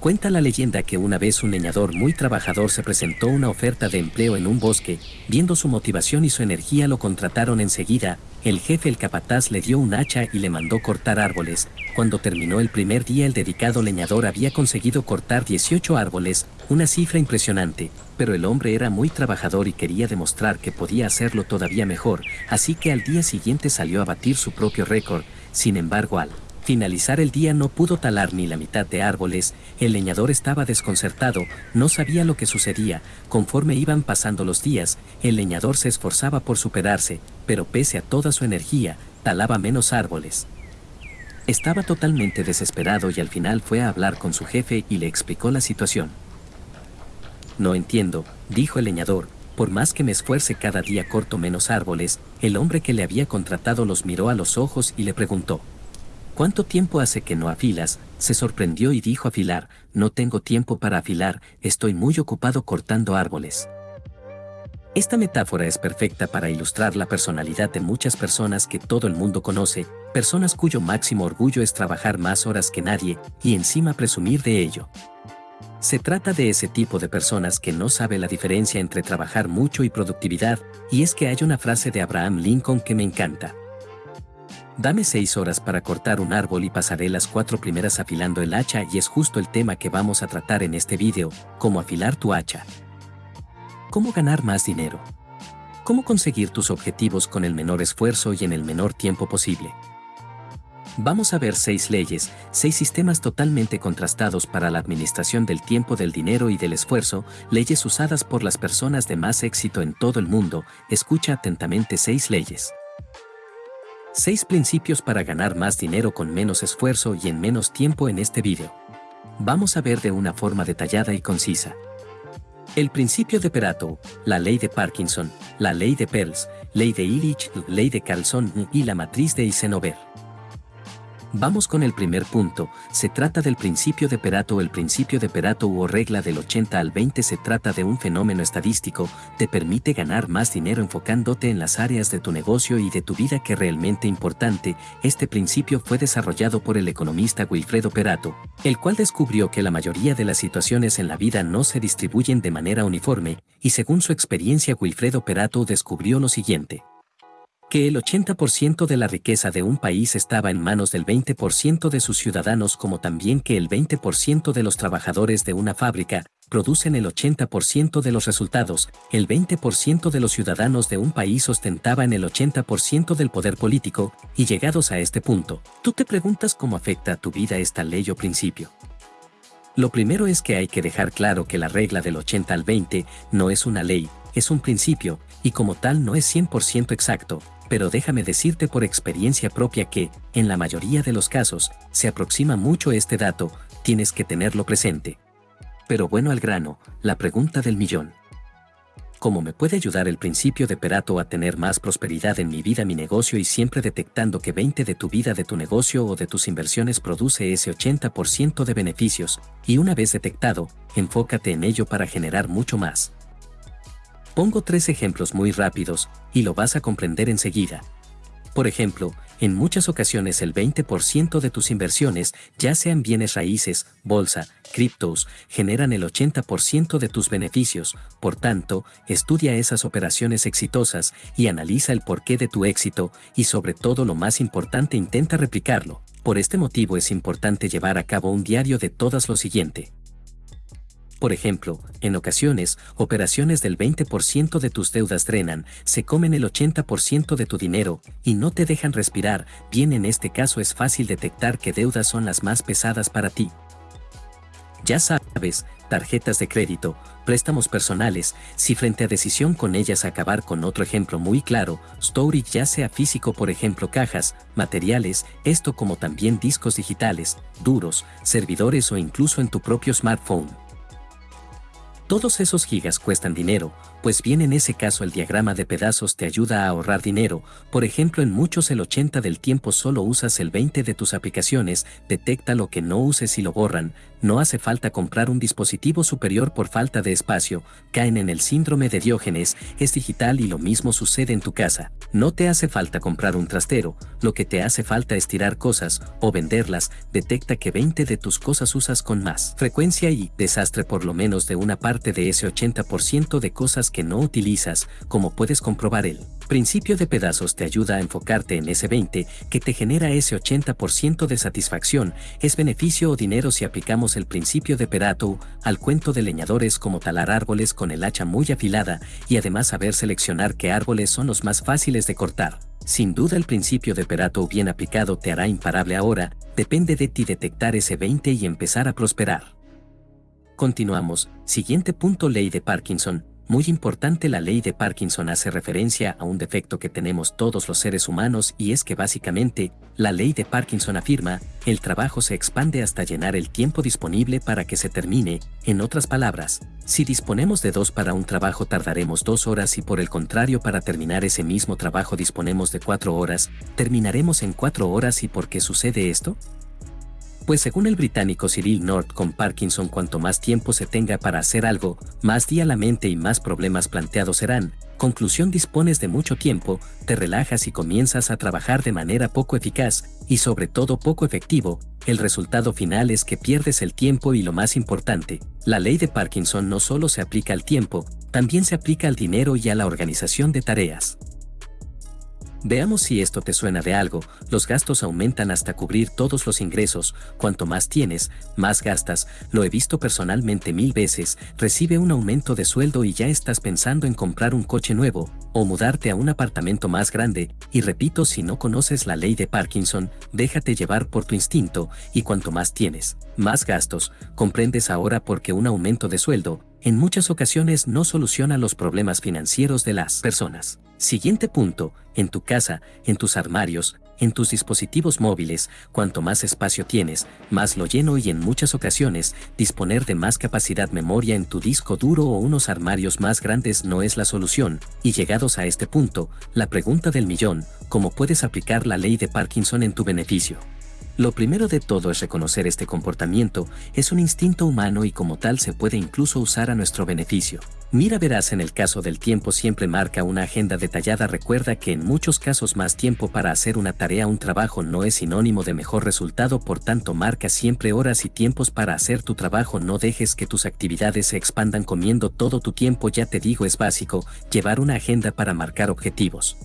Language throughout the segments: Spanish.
Cuenta la leyenda que una vez un leñador muy trabajador se presentó una oferta de empleo en un bosque, viendo su motivación y su energía lo contrataron enseguida, el jefe el capataz le dio un hacha y le mandó cortar árboles. Cuando terminó el primer día el dedicado leñador había conseguido cortar 18 árboles, una cifra impresionante, pero el hombre era muy trabajador y quería demostrar que podía hacerlo todavía mejor, así que al día siguiente salió a batir su propio récord, sin embargo al finalizar el día no pudo talar ni la mitad de árboles, el leñador estaba desconcertado, no sabía lo que sucedía, conforme iban pasando los días, el leñador se esforzaba por superarse, pero pese a toda su energía, talaba menos árboles. Estaba totalmente desesperado y al final fue a hablar con su jefe y le explicó la situación. No entiendo, dijo el leñador, por más que me esfuerce cada día corto menos árboles, el hombre que le había contratado los miró a los ojos y le preguntó, ¿Cuánto tiempo hace que no afilas? Se sorprendió y dijo afilar, no tengo tiempo para afilar, estoy muy ocupado cortando árboles. Esta metáfora es perfecta para ilustrar la personalidad de muchas personas que todo el mundo conoce, personas cuyo máximo orgullo es trabajar más horas que nadie y encima presumir de ello. Se trata de ese tipo de personas que no sabe la diferencia entre trabajar mucho y productividad, y es que hay una frase de Abraham Lincoln que me encanta. Dame seis horas para cortar un árbol y pasaré las cuatro primeras afilando el hacha y es justo el tema que vamos a tratar en este vídeo, cómo afilar tu hacha. ¿Cómo ganar más dinero? ¿Cómo conseguir tus objetivos con el menor esfuerzo y en el menor tiempo posible? Vamos a ver seis leyes, seis sistemas totalmente contrastados para la administración del tiempo, del dinero y del esfuerzo, leyes usadas por las personas de más éxito en todo el mundo. Escucha atentamente seis leyes. Seis principios para ganar más dinero con menos esfuerzo y en menos tiempo en este video. Vamos a ver de una forma detallada y concisa. El principio de Perato, la ley de Parkinson, la ley de Pearls, ley de Illich, ley de Carlson y la matriz de Eisenhower. Vamos con el primer punto, se trata del principio de Perato. El principio de Perato o regla del 80 al 20 se trata de un fenómeno estadístico, te permite ganar más dinero enfocándote en las áreas de tu negocio y de tu vida que realmente importante. Este principio fue desarrollado por el economista Wilfredo Perato, el cual descubrió que la mayoría de las situaciones en la vida no se distribuyen de manera uniforme, y según su experiencia Wilfredo Perato descubrió lo siguiente que el 80% de la riqueza de un país estaba en manos del 20% de sus ciudadanos como también que el 20% de los trabajadores de una fábrica producen el 80% de los resultados, el 20% de los ciudadanos de un país ostentaban el 80% del poder político, y llegados a este punto, tú te preguntas cómo afecta a tu vida esta ley o principio. Lo primero es que hay que dejar claro que la regla del 80 al 20 no es una ley, es un principio, y como tal no es 100% exacto, pero déjame decirte por experiencia propia que, en la mayoría de los casos, se aproxima mucho este dato, tienes que tenerlo presente. Pero bueno al grano, la pregunta del millón. ¿Cómo me puede ayudar el principio de Perato a tener más prosperidad en mi vida, mi negocio y siempre detectando que 20 de tu vida, de tu negocio o de tus inversiones produce ese 80% de beneficios, y una vez detectado, enfócate en ello para generar mucho más. Pongo tres ejemplos muy rápidos, y lo vas a comprender enseguida. Por ejemplo, en muchas ocasiones el 20% de tus inversiones, ya sean bienes raíces, bolsa, criptos, generan el 80% de tus beneficios, por tanto, estudia esas operaciones exitosas y analiza el porqué de tu éxito y sobre todo lo más importante intenta replicarlo. Por este motivo es importante llevar a cabo un diario de todas lo siguiente. Por ejemplo, en ocasiones, operaciones del 20% de tus deudas drenan, se comen el 80% de tu dinero y no te dejan respirar. Bien, en este caso es fácil detectar qué deudas son las más pesadas para ti. Ya sabes, tarjetas de crédito, préstamos personales, si frente a decisión con ellas acabar con otro ejemplo muy claro, storage ya sea físico por ejemplo cajas, materiales, esto como también discos digitales, duros, servidores o incluso en tu propio smartphone. Todos esos gigas cuestan dinero, Pues bien en ese caso el diagrama de pedazos te ayuda a ahorrar dinero, por ejemplo en muchos el 80 del tiempo solo usas el 20 de tus aplicaciones, detecta lo que no uses y lo borran, no hace falta comprar un dispositivo superior por falta de espacio, caen en el síndrome de Diógenes, es digital y lo mismo sucede en tu casa, no te hace falta comprar un trastero, lo que te hace falta es tirar cosas o venderlas, detecta que 20 de tus cosas usas con más frecuencia y desastre por lo menos de una parte de ese 80% de cosas que no utilizas, como puedes comprobar el principio de pedazos te ayuda a enfocarte en ese 20 que te genera ese 80% de satisfacción, es beneficio o dinero si aplicamos el principio de Perato al cuento de leñadores como talar árboles con el hacha muy afilada y además saber seleccionar qué árboles son los más fáciles de cortar. Sin duda el principio de Perato bien aplicado te hará imparable ahora, depende de ti detectar ese 20 y empezar a prosperar. Continuamos, siguiente punto ley de Parkinson, muy importante la ley de Parkinson hace referencia a un defecto que tenemos todos los seres humanos y es que básicamente, la ley de Parkinson afirma, el trabajo se expande hasta llenar el tiempo disponible para que se termine, en otras palabras, si disponemos de dos para un trabajo tardaremos dos horas y por el contrario para terminar ese mismo trabajo disponemos de cuatro horas, terminaremos en cuatro horas y ¿por qué sucede esto? Pues según el británico Cyril North con Parkinson cuanto más tiempo se tenga para hacer algo, más día la mente y más problemas planteados serán. Conclusión dispones de mucho tiempo, te relajas y comienzas a trabajar de manera poco eficaz, y sobre todo poco efectivo, el resultado final es que pierdes el tiempo y lo más importante, la ley de Parkinson no solo se aplica al tiempo, también se aplica al dinero y a la organización de tareas. Veamos si esto te suena de algo, los gastos aumentan hasta cubrir todos los ingresos, cuanto más tienes, más gastas, lo he visto personalmente mil veces, recibe un aumento de sueldo y ya estás pensando en comprar un coche nuevo, o mudarte a un apartamento más grande, y repito si no conoces la ley de Parkinson, déjate llevar por tu instinto, y cuanto más tienes, más gastos, comprendes ahora porque un aumento de sueldo, en muchas ocasiones no soluciona los problemas financieros de las personas. Siguiente punto, en tu casa, en tus armarios, en tus dispositivos móviles, cuanto más espacio tienes, más lo lleno y en muchas ocasiones, disponer de más capacidad memoria en tu disco duro o unos armarios más grandes no es la solución, y llegados a este punto, la pregunta del millón, ¿cómo puedes aplicar la ley de Parkinson en tu beneficio? Lo primero de todo es reconocer este comportamiento, es un instinto humano y como tal se puede incluso usar a nuestro beneficio. Mira verás en el caso del tiempo siempre marca una agenda detallada. Recuerda que en muchos casos más tiempo para hacer una tarea un trabajo no es sinónimo de mejor resultado. Por tanto marca siempre horas y tiempos para hacer tu trabajo. No dejes que tus actividades se expandan comiendo todo tu tiempo. Ya te digo es básico, llevar una agenda para marcar objetivos.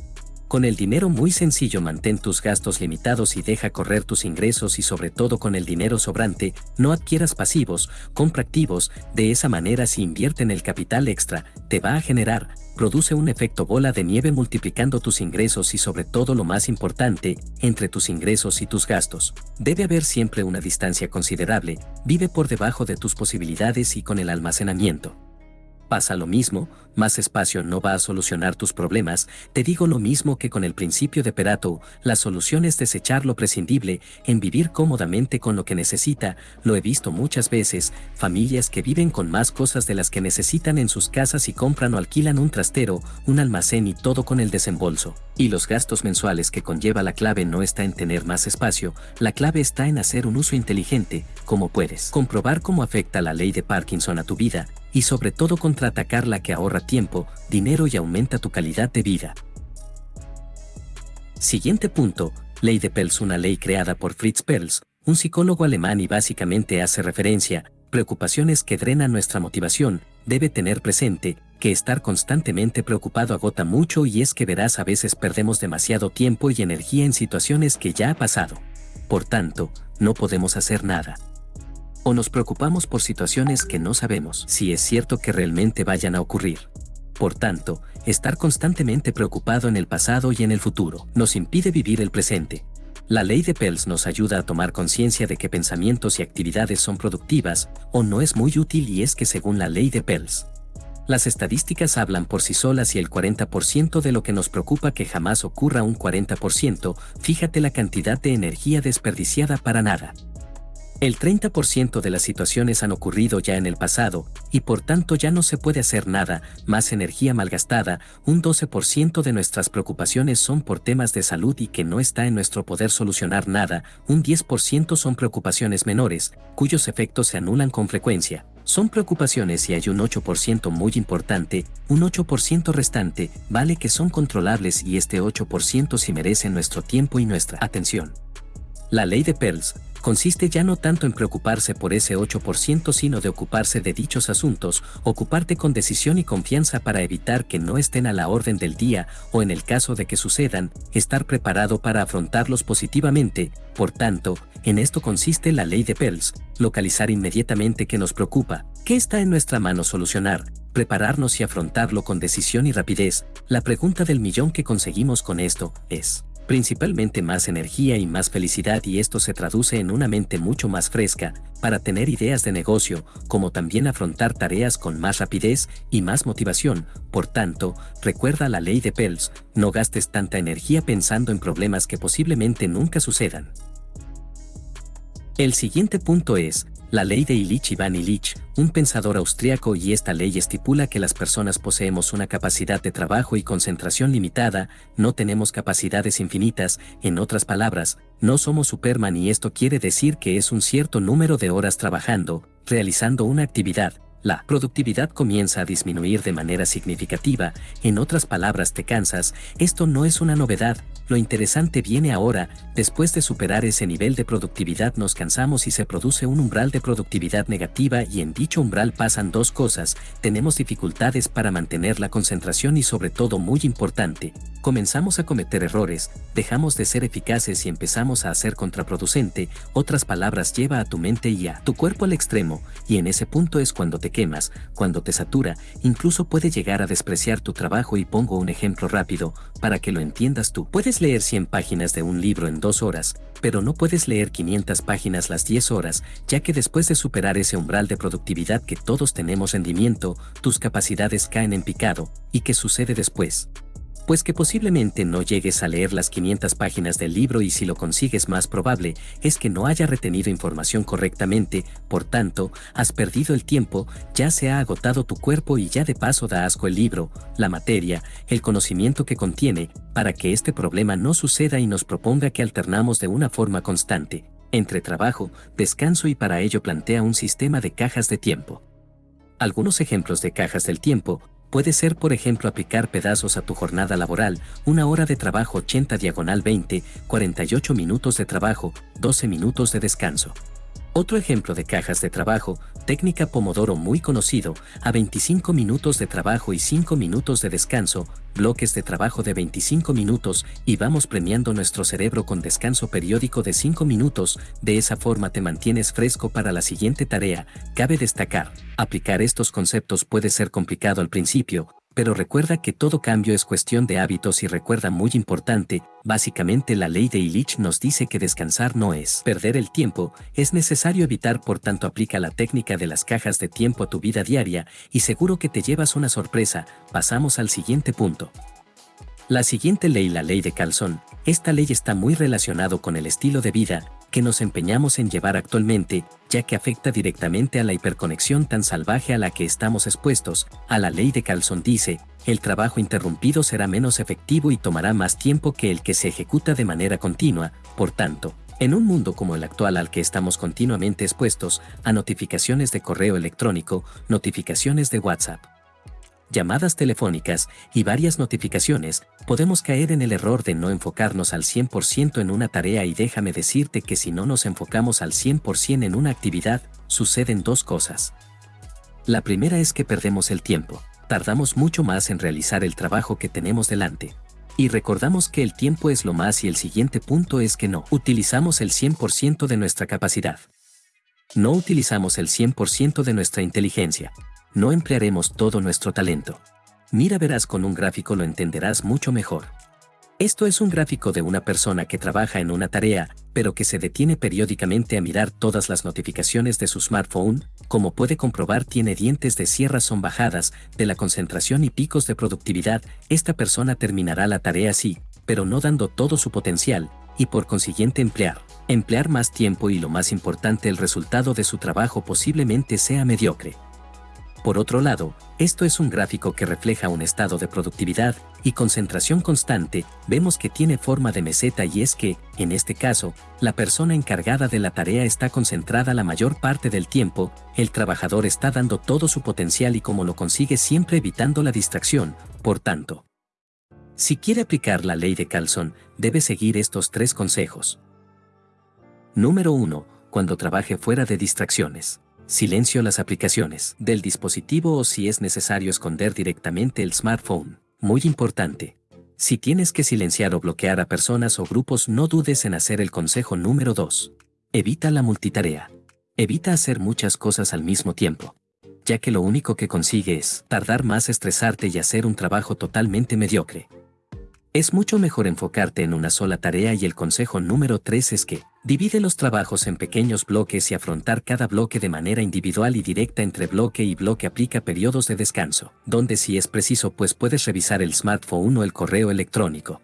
Con el dinero muy sencillo mantén tus gastos limitados y deja correr tus ingresos y sobre todo con el dinero sobrante, no adquieras pasivos, compra activos, de esa manera si invierten el capital extra, te va a generar, produce un efecto bola de nieve multiplicando tus ingresos y sobre todo lo más importante, entre tus ingresos y tus gastos. Debe haber siempre una distancia considerable, vive por debajo de tus posibilidades y con el almacenamiento. Pasa lo mismo, más espacio no va a solucionar tus problemas, te digo lo mismo que con el principio de Perato, la solución es desechar lo prescindible, en vivir cómodamente con lo que necesita, lo he visto muchas veces, familias que viven con más cosas de las que necesitan en sus casas y compran o alquilan un trastero, un almacén y todo con el desembolso. Y los gastos mensuales que conlleva la clave no está en tener más espacio, la clave está en hacer un uso inteligente, como puedes. Comprobar cómo afecta la ley de Parkinson a tu vida, y sobre todo contraatacar la que ahorra tiempo, dinero y aumenta tu calidad de vida. Siguiente punto, Ley de Pels una ley creada por Fritz Perls, un psicólogo alemán y básicamente hace referencia, preocupaciones que drenan nuestra motivación, debe tener presente, que estar constantemente preocupado agota mucho y es que verás a veces perdemos demasiado tiempo y energía en situaciones que ya ha pasado. Por tanto, no podemos hacer nada o nos preocupamos por situaciones que no sabemos si es cierto que realmente vayan a ocurrir. Por tanto, estar constantemente preocupado en el pasado y en el futuro nos impide vivir el presente. La ley de Pels nos ayuda a tomar conciencia de que pensamientos y actividades son productivas o no es muy útil y es que según la ley de Pels, las estadísticas hablan por sí solas y el 40% de lo que nos preocupa que jamás ocurra un 40%, fíjate la cantidad de energía desperdiciada para nada. El 30% de las situaciones han ocurrido ya en el pasado, y por tanto ya no se puede hacer nada, más energía malgastada, un 12% de nuestras preocupaciones son por temas de salud y que no está en nuestro poder solucionar nada, un 10% son preocupaciones menores, cuyos efectos se anulan con frecuencia. Son preocupaciones y hay un 8% muy importante, un 8% restante, vale que son controlables y este 8% sí merece nuestro tiempo y nuestra atención. La ley de Pearls, consiste ya no tanto en preocuparse por ese 8% sino de ocuparse de dichos asuntos, ocuparte con decisión y confianza para evitar que no estén a la orden del día o en el caso de que sucedan, estar preparado para afrontarlos positivamente, por tanto, en esto consiste la ley de Pels, localizar inmediatamente qué nos preocupa, qué está en nuestra mano solucionar, prepararnos y afrontarlo con decisión y rapidez, la pregunta del millón que conseguimos con esto es, principalmente más energía y más felicidad y esto se traduce en una mente mucho más fresca, para tener ideas de negocio, como también afrontar tareas con más rapidez y más motivación. Por tanto, recuerda la ley de Pels, no gastes tanta energía pensando en problemas que posiblemente nunca sucedan. El siguiente punto es, la ley de Illich Ivan Illich, un pensador austriaco y esta ley estipula que las personas poseemos una capacidad de trabajo y concentración limitada, no tenemos capacidades infinitas, en otras palabras, no somos Superman y esto quiere decir que es un cierto número de horas trabajando, realizando una actividad, la productividad comienza a disminuir de manera significativa, en otras palabras te cansas, esto no es una novedad, lo interesante viene ahora, después de superar ese nivel de productividad nos cansamos y se produce un umbral de productividad negativa y en dicho umbral pasan dos cosas, tenemos dificultades para mantener la concentración y sobre todo muy importante, comenzamos a cometer errores, dejamos de ser eficaces y empezamos a ser contraproducente, otras palabras lleva a tu mente y a tu cuerpo al extremo, y en ese punto es cuando te quemas, cuando te satura, incluso puede llegar a despreciar tu trabajo y pongo un ejemplo rápido, para que lo entiendas tú. Puedes leer 100 páginas de un libro en dos horas, pero no puedes leer 500 páginas las 10 horas, ya que después de superar ese umbral de productividad que todos tenemos rendimiento, tus capacidades caen en picado, ¿y qué sucede después? Pues que posiblemente no llegues a leer las 500 páginas del libro y si lo consigues más probable es que no haya retenido información correctamente, por tanto, has perdido el tiempo, ya se ha agotado tu cuerpo y ya de paso da asco el libro, la materia, el conocimiento que contiene, para que este problema no suceda y nos proponga que alternamos de una forma constante, entre trabajo, descanso y para ello plantea un sistema de cajas de tiempo. Algunos ejemplos de cajas del tiempo Puede ser, por ejemplo, aplicar pedazos a tu jornada laboral, una hora de trabajo 80 diagonal 20, 48 minutos de trabajo, 12 minutos de descanso. Otro ejemplo de cajas de trabajo, técnica Pomodoro muy conocido, a 25 minutos de trabajo y 5 minutos de descanso, bloques de trabajo de 25 minutos y vamos premiando nuestro cerebro con descanso periódico de 5 minutos, de esa forma te mantienes fresco para la siguiente tarea. Cabe destacar, aplicar estos conceptos puede ser complicado al principio, pero recuerda que todo cambio es cuestión de hábitos y recuerda muy importante, básicamente la ley de Illich nos dice que descansar no es perder el tiempo, es necesario evitar por tanto aplica la técnica de las cajas de tiempo a tu vida diaria y seguro que te llevas una sorpresa, pasamos al siguiente punto. La siguiente ley, la ley de Calzón, esta ley está muy relacionado con el estilo de vida, que nos empeñamos en llevar actualmente, ya que afecta directamente a la hiperconexión tan salvaje a la que estamos expuestos. A la ley de Calzón dice, el trabajo interrumpido será menos efectivo y tomará más tiempo que el que se ejecuta de manera continua, por tanto, en un mundo como el actual al que estamos continuamente expuestos a notificaciones de correo electrónico, notificaciones de WhatsApp, llamadas telefónicas y varias notificaciones, podemos caer en el error de no enfocarnos al 100% en una tarea y déjame decirte que si no nos enfocamos al 100% en una actividad, suceden dos cosas. La primera es que perdemos el tiempo, tardamos mucho más en realizar el trabajo que tenemos delante. Y recordamos que el tiempo es lo más y el siguiente punto es que no utilizamos el 100% de nuestra capacidad. No utilizamos el 100% de nuestra inteligencia, no emplearemos todo nuestro talento. Mira verás con un gráfico lo entenderás mucho mejor. Esto es un gráfico de una persona que trabaja en una tarea, pero que se detiene periódicamente a mirar todas las notificaciones de su smartphone, como puede comprobar tiene dientes de sierra son bajadas, de la concentración y picos de productividad, esta persona terminará la tarea así, pero no dando todo su potencial, y por consiguiente emplear, emplear más tiempo y lo más importante el resultado de su trabajo posiblemente sea mediocre. Por otro lado, esto es un gráfico que refleja un estado de productividad y concentración constante, vemos que tiene forma de meseta y es que, en este caso, la persona encargada de la tarea está concentrada la mayor parte del tiempo, el trabajador está dando todo su potencial y como lo consigue siempre evitando la distracción, por tanto. Si quiere aplicar la ley de Carlson, debe seguir estos tres consejos. Número 1. Cuando trabaje fuera de distracciones. Silencio las aplicaciones del dispositivo o si es necesario esconder directamente el smartphone. Muy importante. Si tienes que silenciar o bloquear a personas o grupos no dudes en hacer el consejo número 2. Evita la multitarea. Evita hacer muchas cosas al mismo tiempo. Ya que lo único que consigue es tardar más estresarte y hacer un trabajo totalmente mediocre. Es mucho mejor enfocarte en una sola tarea y el consejo número 3 es que, divide los trabajos en pequeños bloques y afrontar cada bloque de manera individual y directa entre bloque y bloque aplica periodos de descanso, donde si es preciso pues puedes revisar el smartphone o el correo electrónico.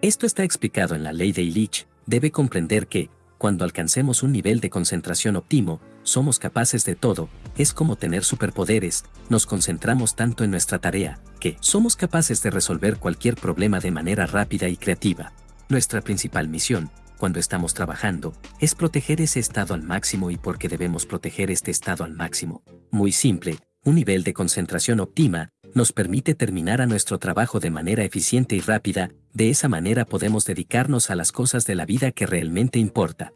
Esto está explicado en la ley de Illich, debe comprender que, cuando alcancemos un nivel de concentración óptimo, somos capaces de todo, es como tener superpoderes, nos concentramos tanto en nuestra tarea, que somos capaces de resolver cualquier problema de manera rápida y creativa. Nuestra principal misión, cuando estamos trabajando, es proteger ese estado al máximo y por qué debemos proteger este estado al máximo. Muy simple, un nivel de concentración óptima, nos permite terminar a nuestro trabajo de manera eficiente y rápida, de esa manera podemos dedicarnos a las cosas de la vida que realmente importa.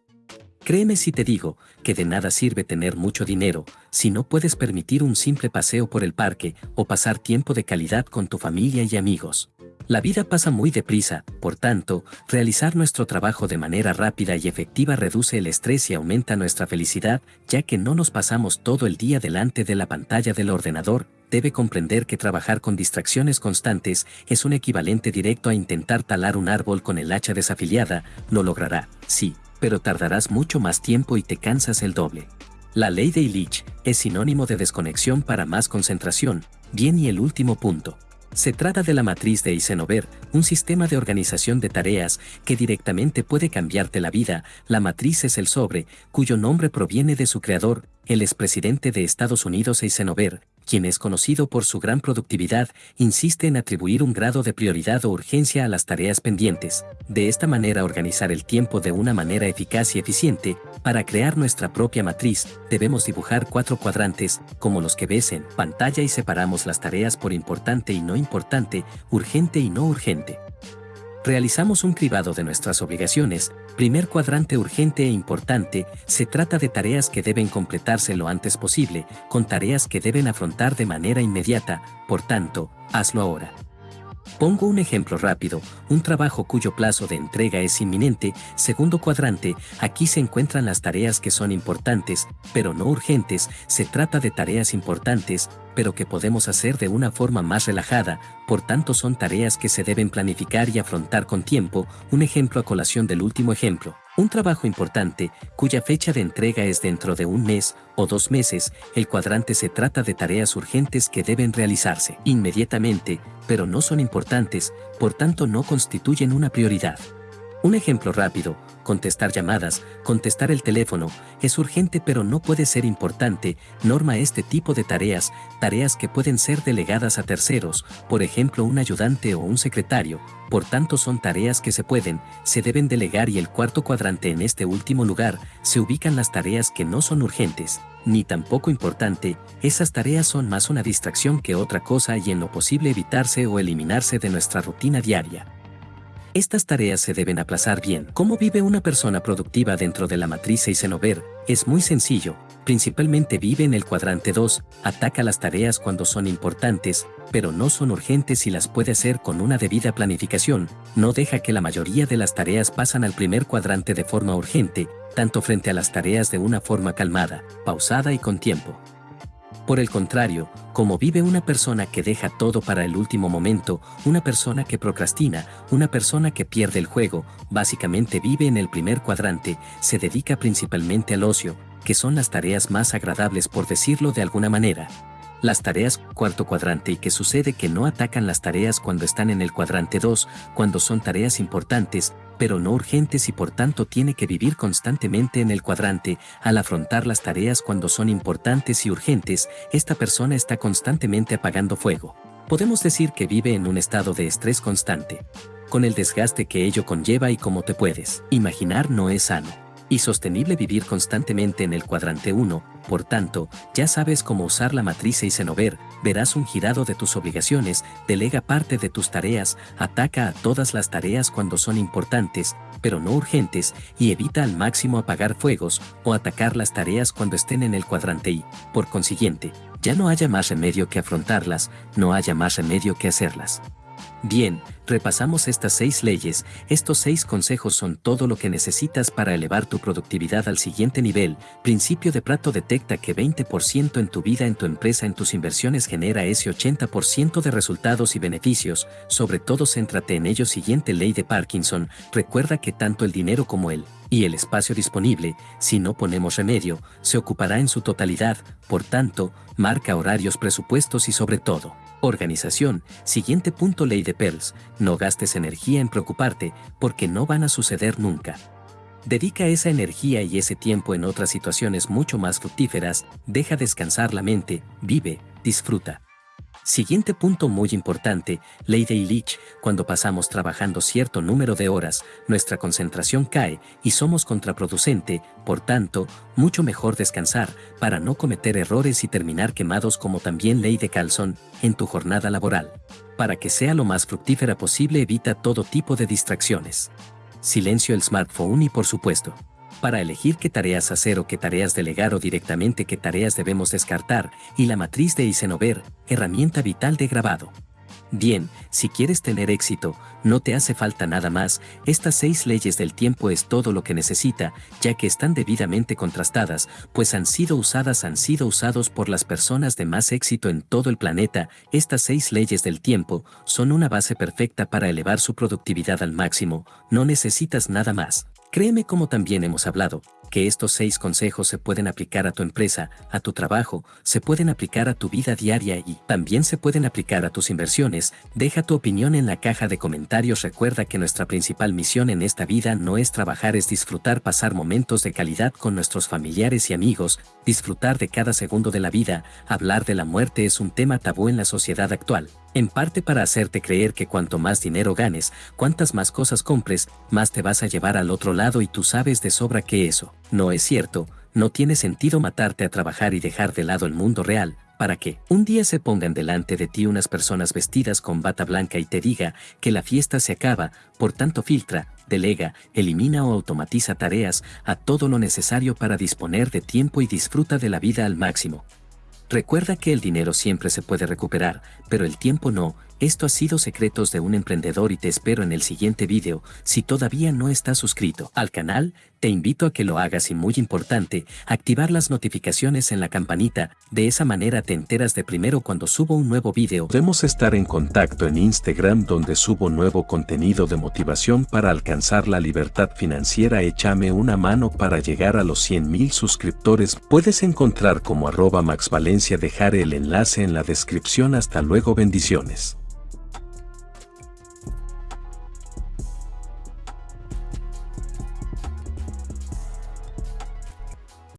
Créeme si te digo que de nada sirve tener mucho dinero si no puedes permitir un simple paseo por el parque o pasar tiempo de calidad con tu familia y amigos. La vida pasa muy deprisa, por tanto, realizar nuestro trabajo de manera rápida y efectiva reduce el estrés y aumenta nuestra felicidad, ya que no nos pasamos todo el día delante de la pantalla del ordenador, debe comprender que trabajar con distracciones constantes es un equivalente directo a intentar talar un árbol con el hacha desafiliada, lo logrará, sí, pero tardarás mucho más tiempo y te cansas el doble. La ley de Illich es sinónimo de desconexión para más concentración, bien y el último punto. Se trata de la matriz de Eisenhower, un sistema de organización de tareas que directamente puede cambiarte la vida. La matriz es el sobre, cuyo nombre proviene de su creador, el expresidente de Estados Unidos Eisenhower, quien es conocido por su gran productividad, insiste en atribuir un grado de prioridad o urgencia a las tareas pendientes. De esta manera organizar el tiempo de una manera eficaz y eficiente, para crear nuestra propia matriz, debemos dibujar cuatro cuadrantes, como los que ves en pantalla y separamos las tareas por importante y no importante, urgente y no urgente. Realizamos un cribado de nuestras obligaciones, primer cuadrante urgente e importante, se trata de tareas que deben completarse lo antes posible, con tareas que deben afrontar de manera inmediata, por tanto, hazlo ahora. Pongo un ejemplo rápido, un trabajo cuyo plazo de entrega es inminente, segundo cuadrante, aquí se encuentran las tareas que son importantes, pero no urgentes, se trata de tareas importantes, pero que podemos hacer de una forma más relajada, por tanto son tareas que se deben planificar y afrontar con tiempo, un ejemplo a colación del último ejemplo. Un trabajo importante, cuya fecha de entrega es dentro de un mes o dos meses, el cuadrante se trata de tareas urgentes que deben realizarse inmediatamente, pero no son importantes, por tanto no constituyen una prioridad. Un ejemplo rápido, contestar llamadas, contestar el teléfono, es urgente pero no puede ser importante, norma este tipo de tareas, tareas que pueden ser delegadas a terceros, por ejemplo un ayudante o un secretario, por tanto son tareas que se pueden, se deben delegar y el cuarto cuadrante en este último lugar, se ubican las tareas que no son urgentes, ni tampoco importante, esas tareas son más una distracción que otra cosa y en lo posible evitarse o eliminarse de nuestra rutina diaria. Estas tareas se deben aplazar bien. ¿Cómo vive una persona productiva dentro de la matriz Eisenhower? Es muy sencillo. Principalmente vive en el cuadrante 2, ataca las tareas cuando son importantes, pero no son urgentes y las puede hacer con una debida planificación. No deja que la mayoría de las tareas pasan al primer cuadrante de forma urgente, tanto frente a las tareas de una forma calmada, pausada y con tiempo. Por el contrario, como vive una persona que deja todo para el último momento, una persona que procrastina, una persona que pierde el juego, básicamente vive en el primer cuadrante, se dedica principalmente al ocio, que son las tareas más agradables por decirlo de alguna manera. Las tareas cuarto cuadrante y que sucede que no atacan las tareas cuando están en el cuadrante 2, cuando son tareas importantes, pero no urgentes y por tanto tiene que vivir constantemente en el cuadrante. Al afrontar las tareas cuando son importantes y urgentes, esta persona está constantemente apagando fuego. Podemos decir que vive en un estado de estrés constante, con el desgaste que ello conlleva y como te puedes imaginar no es sano y sostenible vivir constantemente en el cuadrante 1, por tanto, ya sabes cómo usar la matriz Eisenhower, verás un girado de tus obligaciones, delega parte de tus tareas, ataca a todas las tareas cuando son importantes, pero no urgentes, y evita al máximo apagar fuegos o atacar las tareas cuando estén en el cuadrante Y, por consiguiente, ya no haya más remedio que afrontarlas, no haya más remedio que hacerlas. Bien, repasamos estas seis leyes, estos seis consejos son todo lo que necesitas para elevar tu productividad al siguiente nivel. Principio de Prato detecta que 20% en tu vida, en tu empresa, en tus inversiones genera ese 80% de resultados y beneficios, sobre todo céntrate en ello. Siguiente ley de Parkinson, recuerda que tanto el dinero como el y el espacio disponible, si no ponemos remedio, se ocupará en su totalidad, por tanto, marca horarios, presupuestos y sobre todo, Organización, siguiente punto ley de Pearls, no gastes energía en preocuparte porque no van a suceder nunca. Dedica esa energía y ese tiempo en otras situaciones mucho más fructíferas, deja descansar la mente, vive, disfruta. Siguiente punto muy importante, ley de Illich, cuando pasamos trabajando cierto número de horas, nuestra concentración cae y somos contraproducente, por tanto, mucho mejor descansar para no cometer errores y terminar quemados como también ley de Calzón en tu jornada laboral. Para que sea lo más fructífera posible evita todo tipo de distracciones. Silencio el smartphone y por supuesto, para elegir qué tareas hacer o qué tareas delegar o directamente qué tareas debemos descartar, y la matriz de Eisenhower, herramienta vital de grabado. Bien, si quieres tener éxito, no te hace falta nada más, estas seis leyes del tiempo es todo lo que necesita, ya que están debidamente contrastadas, pues han sido usadas, han sido usados por las personas de más éxito en todo el planeta, estas seis leyes del tiempo son una base perfecta para elevar su productividad al máximo, no necesitas nada más. Créeme como también hemos hablado, que estos seis consejos se pueden aplicar a tu empresa, a tu trabajo, se pueden aplicar a tu vida diaria y también se pueden aplicar a tus inversiones. Deja tu opinión en la caja de comentarios. Recuerda que nuestra principal misión en esta vida no es trabajar, es disfrutar, pasar momentos de calidad con nuestros familiares y amigos, disfrutar de cada segundo de la vida. Hablar de la muerte es un tema tabú en la sociedad actual en parte para hacerte creer que cuanto más dinero ganes, cuantas más cosas compres, más te vas a llevar al otro lado y tú sabes de sobra que eso no es cierto, no tiene sentido matarte a trabajar y dejar de lado el mundo real, para que un día se pongan delante de ti unas personas vestidas con bata blanca y te diga que la fiesta se acaba, por tanto filtra, delega, elimina o automatiza tareas a todo lo necesario para disponer de tiempo y disfruta de la vida al máximo. Recuerda que el dinero siempre se puede recuperar, pero el tiempo no, esto ha sido Secretos de un Emprendedor y te espero en el siguiente video. Si todavía no estás suscrito al canal, te invito a que lo hagas y muy importante, activar las notificaciones en la campanita, de esa manera te enteras de primero cuando subo un nuevo video. Podemos estar en contacto en Instagram donde subo nuevo contenido de motivación para alcanzar la libertad financiera. Échame una mano para llegar a los 100 mil suscriptores. Puedes encontrar como arroba Max Valencia dejar el enlace en la descripción. Hasta luego bendiciones.